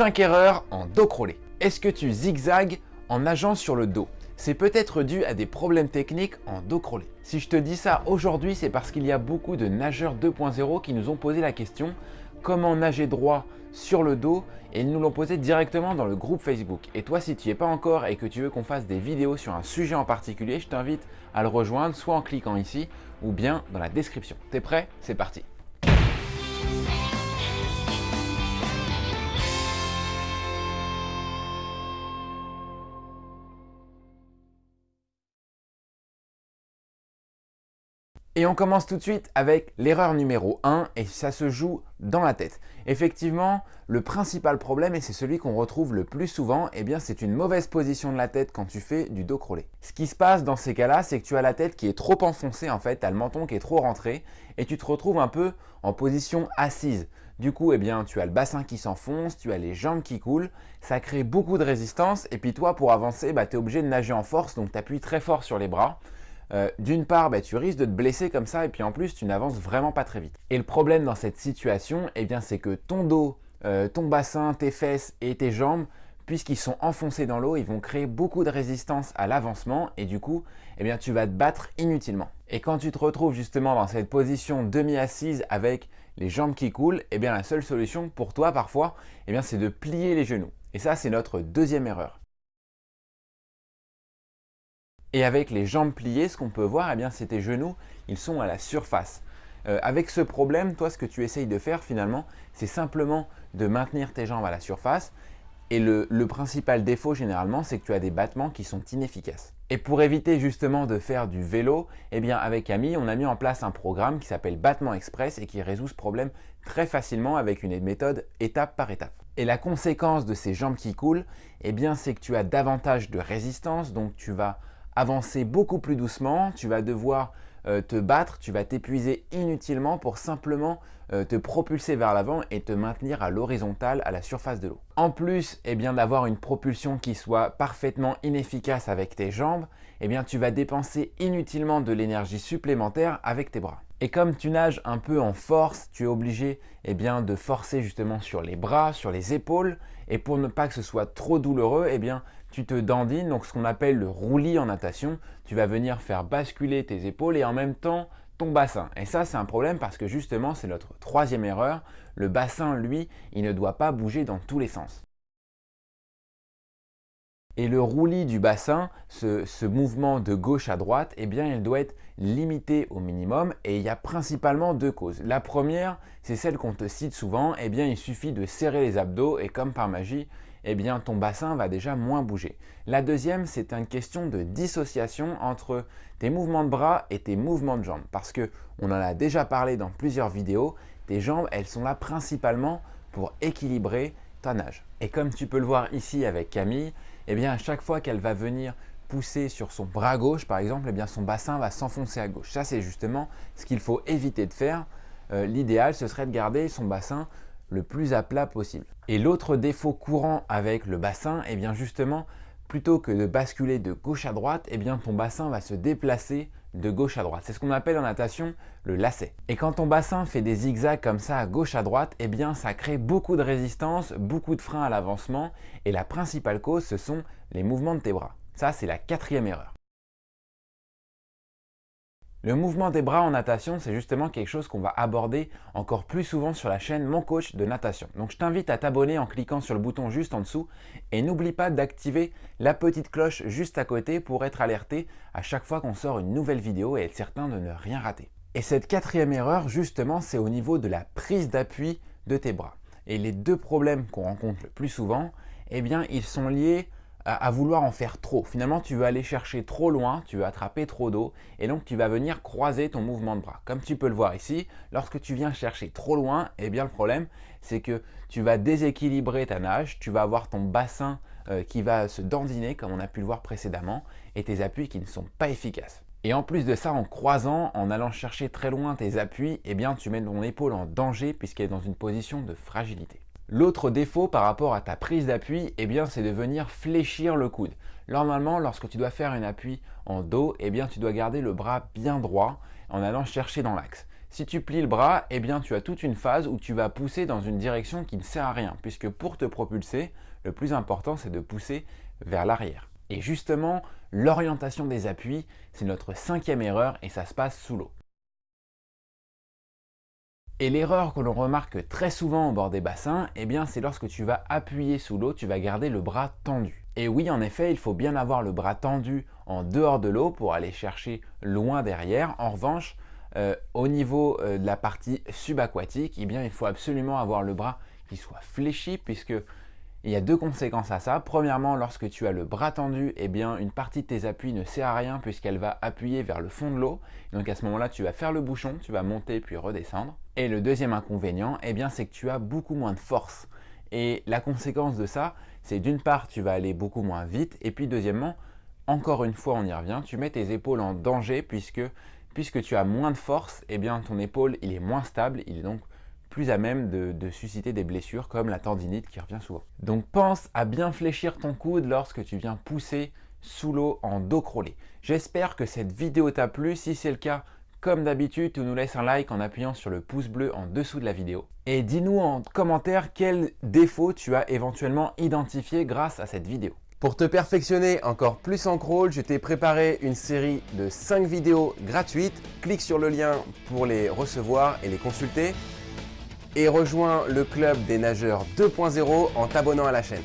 5 erreurs en dos crawlé. Est-ce que tu zigzags en nageant sur le dos? C'est peut-être dû à des problèmes techniques en dos crawlé. Si je te dis ça aujourd'hui, c'est parce qu'il y a beaucoup de nageurs 2.0 qui nous ont posé la question comment nager droit sur le dos? Et ils nous l'ont posé directement dans le groupe Facebook. Et toi, si tu n'y es pas encore et que tu veux qu'on fasse des vidéos sur un sujet en particulier, je t'invite à le rejoindre soit en cliquant ici ou bien dans la description. T'es prêt? C'est parti Et on commence tout de suite avec l'erreur numéro 1 et ça se joue dans la tête. Effectivement, le principal problème, et c'est celui qu'on retrouve le plus souvent, eh bien c'est une mauvaise position de la tête quand tu fais du dos crawlé. Ce qui se passe dans ces cas-là, c'est que tu as la tête qui est trop enfoncée en fait, tu as le menton qui est trop rentré et tu te retrouves un peu en position assise. Du coup, eh bien, tu as le bassin qui s'enfonce, tu as les jambes qui coulent, ça crée beaucoup de résistance et puis toi, pour avancer, bah, tu es obligé de nager en force, donc tu appuies très fort sur les bras. Euh, d'une part, bah, tu risques de te blesser comme ça et puis en plus, tu n'avances vraiment pas très vite. Et le problème dans cette situation, eh bien, c'est que ton dos, euh, ton bassin, tes fesses et tes jambes, puisqu'ils sont enfoncés dans l'eau, ils vont créer beaucoup de résistance à l'avancement et du coup, eh bien, tu vas te battre inutilement. Et quand tu te retrouves justement dans cette position demi-assise avec les jambes qui coulent, eh bien, la seule solution pour toi parfois, eh c'est de plier les genoux. Et ça, c'est notre deuxième erreur. Et avec les jambes pliées, ce qu'on peut voir, eh bien, c'est tes genoux, ils sont à la surface. Euh, avec ce problème, toi, ce que tu essayes de faire finalement, c'est simplement de maintenir tes jambes à la surface. Et le, principal défaut généralement, c'est que tu as des battements qui sont inefficaces. Et pour éviter justement de faire du vélo, eh bien avec Camille, on a mis en place un programme qui s'appelle Battement Express et qui résout ce problème très facilement avec une méthode étape par étape. Et la conséquence de ces jambes qui coulent, eh bien c'est que tu as davantage de résistance, donc tu vas avancer beaucoup plus doucement, tu vas devoir euh, te battre, tu vas t'épuiser inutilement pour simplement euh, te propulser vers l'avant et te maintenir à l'horizontale à la surface de l'eau. En plus eh bien d'avoir une propulsion qui soit parfaitement inefficace avec tes jambes, eh bien tu vas dépenser inutilement de l'énergie supplémentaire avec tes bras. Et comme tu nages un peu en force, tu es obligé eh bien, de forcer justement sur les bras, sur les épaules. Et pour ne pas que ce soit trop douloureux, eh bien, tu te dandines, donc ce qu'on appelle le roulis en natation. Tu vas venir faire basculer tes épaules et en même temps ton bassin. Et ça, c'est un problème parce que justement, c'est notre troisième erreur. Le bassin, lui, il ne doit pas bouger dans tous les sens. Et le roulis du bassin, ce, mouvement de gauche à droite, eh bien, il doit être limité au minimum et il y a principalement deux causes. La première, c'est celle qu'on te cite souvent, eh bien, il suffit de serrer les abdos et comme par magie, eh bien, ton bassin va déjà moins bouger. La deuxième, c'est une question de dissociation entre tes mouvements de bras et tes mouvements de jambes parce que on en a déjà parlé dans plusieurs vidéos, tes jambes, elles sont là principalement pour équilibrer ta nage. Et comme tu peux le voir ici avec Camille, eh bien à chaque fois qu'elle va venir pousser sur son bras gauche par exemple, eh bien son bassin va s'enfoncer à gauche. Ça c'est justement ce qu'il faut éviter de faire. Euh, l'idéal ce serait de garder son bassin le plus à plat possible. Et l'autre défaut courant avec le bassin, eh bien justement, plutôt que de basculer de gauche à droite, eh bien ton bassin va se déplacer de gauche à droite. C'est ce qu'on appelle en natation le lacet. Et quand ton bassin fait des zigzags comme ça à gauche à droite, eh bien ça crée beaucoup de résistance, beaucoup de frein à l'avancement et la principale cause ce sont les mouvements de tes bras. Ça c'est la quatrième erreur. Le mouvement des bras en natation, c'est justement quelque chose qu'on va aborder encore plus souvent sur la chaîne Mon Coach de Natation. Donc je t'invite à t'abonner en cliquant sur le bouton juste en dessous et n'oublie pas d'activer la petite cloche juste à côté pour être alerté à chaque fois qu'on sort une nouvelle vidéo et être certain de ne rien rater. Et cette quatrième erreur, justement, c'est au niveau de la prise d'appui de tes bras. Et les deux problèmes qu'on rencontre le plus souvent, eh bien, ils sont liés à, vouloir en faire trop. Finalement, tu veux aller chercher trop loin, tu veux attraper trop d'eau et donc tu vas venir croiser ton mouvement de bras. Comme tu peux le voir ici, lorsque tu viens chercher trop loin, eh bien le problème, c'est que tu vas déséquilibrer ta nage, tu vas avoir ton bassin euh, qui va se dandiner comme on a pu le voir précédemment et tes appuis qui ne sont pas efficaces. Et en plus de ça, en croisant, en allant chercher très loin tes appuis, eh bien tu mets ton épaule en danger puisqu'elle est dans une position de fragilité. L'autre défaut par rapport à ta prise d'appui, eh bien, c'est de venir fléchir le coude. Normalement, lorsque tu dois faire un appui en dos, eh bien, tu dois garder le bras bien droit en allant chercher dans l'axe. Si tu plies le bras, eh bien tu as toute une phase où tu vas pousser dans une direction qui ne sert à rien, puisque pour te propulser, le plus important c'est de pousser vers l'arrière. Et justement, l'orientation des appuis, c'est notre cinquième erreur et ça se passe sous l'eau. Et l'erreur que l'on remarque très souvent au bord des bassins, eh bien c'est lorsque tu vas appuyer sous l'eau, tu vas garder le bras tendu. Et oui, en effet, il faut bien avoir le bras tendu en dehors de l'eau pour aller chercher loin derrière. En revanche, euh, au niveau euh, de la partie subaquatique, eh bien il faut absolument avoir le bras qui soit fléchi puisque il y a deux conséquences à ça. Premièrement, lorsque tu as le bras tendu, eh bien, une partie de tes appuis ne sert à rien puisqu'elle va appuyer vers le fond de l'eau. Donc à ce moment-là, tu vas faire le bouchon, tu vas monter puis redescendre. Et le deuxième inconvénient, eh bien, c'est que tu as beaucoup moins de force. Et la conséquence de ça, c'est d'une part, tu vas aller beaucoup moins vite. Et puis deuxièmement, encore une fois, on y revient, tu mets tes épaules en danger puisque, puisque tu as moins de force, eh bien, ton épaule, il est moins stable, il est donc plus à même de, susciter des blessures comme la tendinite qui revient souvent. Donc pense à bien fléchir ton coude lorsque tu viens pousser sous l'eau en dos crawlé. J'espère que cette vidéo t'a plu. Si c'est le cas, comme d'habitude, tu nous laisses un like en appuyant sur le pouce bleu en dessous de la vidéo. Et dis-nous en commentaire quels défauts tu as éventuellement identifié grâce à cette vidéo. Pour te perfectionner encore plus en crawl, je t'ai préparé une série de 5 vidéos gratuites. Clique sur le lien pour les recevoir et les consulter et rejoins le club des nageurs 2.0 en t'abonnant à la chaîne.